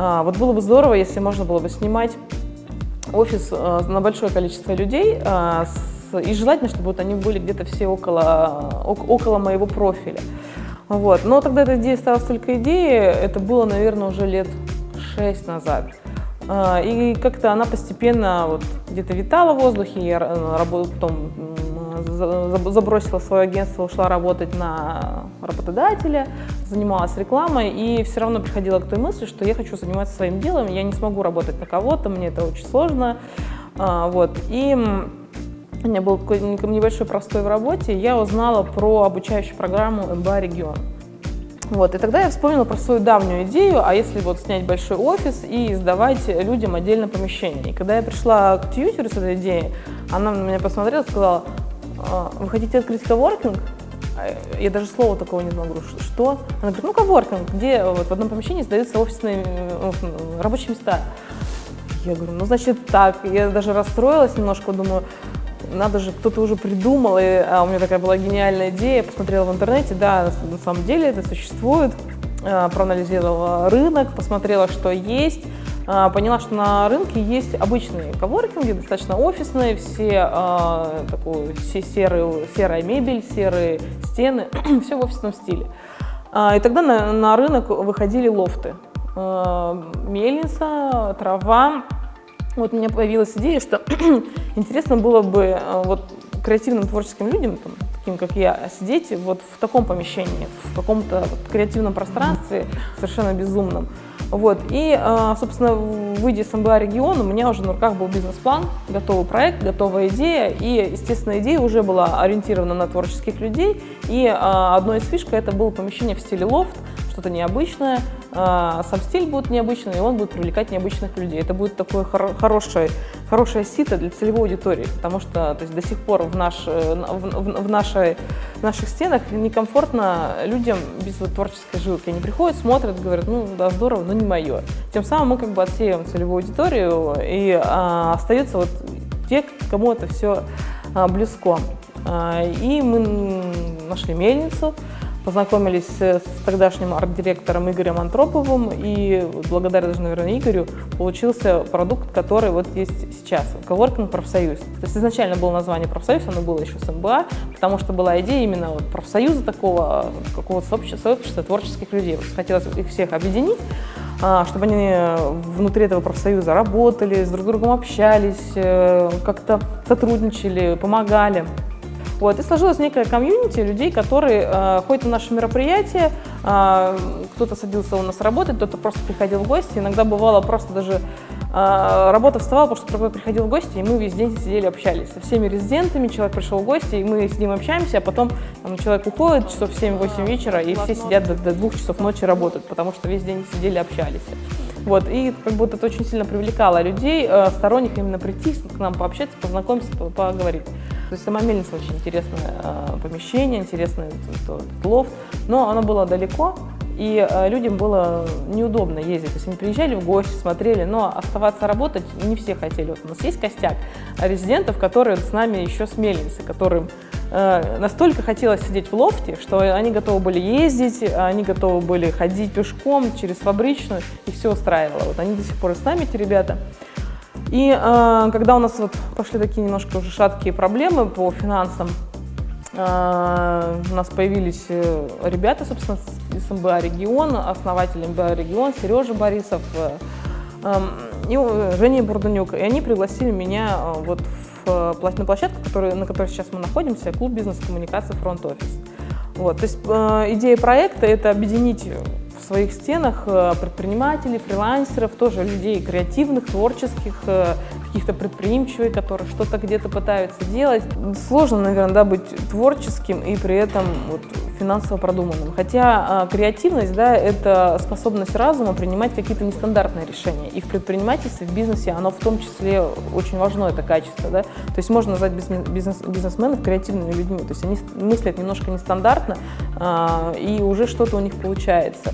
А, вот было бы здорово, если можно было бы снимать офис а, на большое количество людей, а, и желательно, чтобы вот они были где-то все около, около моего профиля. Вот. Но тогда эта идея стала только идеей, это было, наверное, уже лет шесть назад. А, и как-то она постепенно вот где-то витала в воздухе, я работала, потом забросила свое агентство, ушла работать на работодателя, занималась рекламой и все равно приходила к той мысли, что я хочу заниматься своим делом, я не смогу работать на кого-то, мне это очень сложно. А, вот. И у меня был небольшой простой в работе, я узнала про обучающую программу МБА «Регион». Вот, и тогда я вспомнила про свою давнюю идею, а если вот снять большой офис и сдавать людям отдельно помещение. И когда я пришла к тьютеру с этой идеей, она на меня посмотрела и сказала, «А, вы хотите открыть коворкинг? А я даже слова такого не могу. Что? Она говорит, ну коворкинг, где вот в одном помещении сдаются офисные э, рабочие места. Я говорю, ну значит так. Я даже расстроилась немножко, думаю, надо же, кто-то уже придумал, и, а у меня такая была гениальная идея, посмотрела в интернете, да, на самом деле это существует, а, проанализировала рынок, посмотрела, что есть, а, поняла, что на рынке есть обычные коворкинги, достаточно офисные, все, а, такую, все серые, серая мебель, серые стены, все в офисном стиле. А, и тогда на, на рынок выходили лофты. А, мельница, трава, вот у меня появилась идея, что интересно было бы э, вот креативным творческим людям, там, таким как я, сидеть вот в таком помещении, в каком-то креативном пространстве, совершенно безумном. Вот. И, э, собственно, выйдя из МБА регион, у меня уже на руках был бизнес-план, готовый проект, готовая идея. И, естественно, идея уже была ориентирована на творческих людей. И э, одной из фишек это было помещение в стиле лофт, что-то необычное, а, сам стиль будет необычный, и он будет привлекать необычных людей. Это будет такое хор хорошее, хорошее сито для целевой аудитории, потому что то есть, до сих пор в, наш, э, в, в, в, нашей, в наших стенах некомфортно людям без творческой жилки. Они приходят, смотрят, говорят, ну да, здорово, но не мое. Тем самым мы как бы отсеиваем целевую аудиторию, и а, остаются вот те, кому это все а, близко. А, и мы нашли мельницу, познакомились с тогдашним арт-директором Игорем Антроповым, и благодаря даже, наверное, Игорю получился продукт, который вот есть сейчас, Коворкинг профсоюз. То есть изначально было название профсоюз, оно было еще с МБА, потому что была идея именно вот профсоюза такого, какого-то сообщества, сообщества творческих людей. Вот хотелось их всех объединить, а, чтобы они внутри этого профсоюза работали, с друг другом общались, э, как-то сотрудничали, помогали. Вот, и сложилась некая комьюнити людей, которые э, ходят на наши мероприятия, э, кто-то садился у нас работать, кто-то просто приходил в гости. Иногда бывало просто даже э, работа вставала, потому что приходил в гости, и мы весь день сидели, общались со всеми резидентами. Человек пришел в гости, и мы с ним общаемся, а потом там, человек уходит часов в 7-8 вечера, и все сидят до, до 2 часов ночи работают, потому что весь день сидели, общались. Вот, и как будто это очень сильно привлекало людей, э, сторонних именно прийти к нам пообщаться, познакомиться, поговорить. То есть сама мельница очень интересное э, помещение, интересный этот, лофт, но оно было далеко, и э, людям было неудобно ездить. То есть они приезжали в гости, смотрели, но оставаться работать не все хотели. Вот у нас есть костяк резидентов, которые с нами еще с мельницы, которым э, настолько хотелось сидеть в лофте, что они готовы были ездить, они готовы были ходить пешком через фабричную, и все устраивало. Вот они до сих пор с нами, эти ребята. И э, когда у нас вот пошли такие немножко уже шаткие проблемы по финансам, э, у нас появились э, ребята, собственно, из МБА «Регион», основатель МБА «Регион» Сережа Борисов э, эм, и Женя Бурдунюк. И они пригласили меня э, вот в, на площадку, который, на которой сейчас мы находимся, клуб бизнес-коммуникации «Фронт-офис». Вот, то есть э, идея проекта – это объединить своих стенах э, предпринимателей, фрилансеров, тоже людей креативных, творческих, э, каких-то предприимчивых, которые что-то где-то пытаются делать. Сложно, наверное, да, быть творческим и при этом вот, финансово продуманным. Хотя э, креативность, да, это способность разума принимать какие-то нестандартные решения. И в предпринимательстве, в бизнесе оно в том числе очень важно, это качество. Да? То есть можно назвать бизнес, бизнесменов креативными людьми. То есть они мыслят немножко нестандартно, э, и уже что-то у них получается.